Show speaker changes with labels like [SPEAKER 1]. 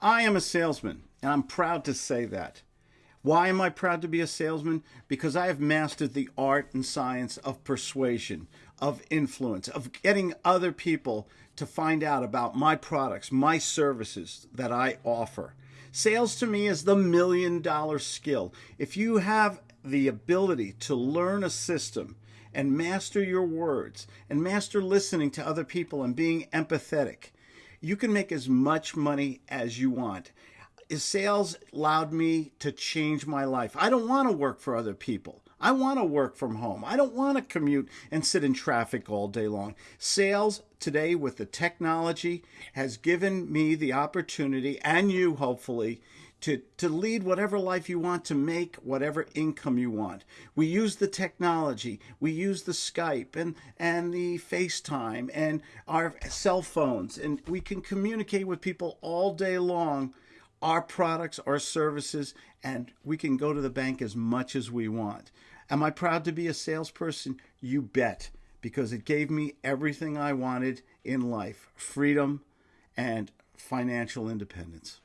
[SPEAKER 1] I am a salesman, and I'm proud to say that. Why am I proud to be a salesman? Because I have mastered the art and science of persuasion, of influence, of getting other people to find out about my products, my services that I offer. Sales to me is the million dollar skill. If you have the ability to learn a system and master your words and master listening to other people and being empathetic, you can make as much money as you want sales allowed me to change my life. I don't want to work for other people. I want to work from home. I don't want to commute and sit in traffic all day long. Sales today with the technology has given me the opportunity and you hopefully to, to lead whatever life you want, to make whatever income you want. We use the technology, we use the Skype and, and the FaceTime and our cell phones, and we can communicate with people all day long our products, our services, and we can go to the bank as much as we want. Am I proud to be a salesperson? You bet, because it gave me everything I wanted in life freedom and financial independence.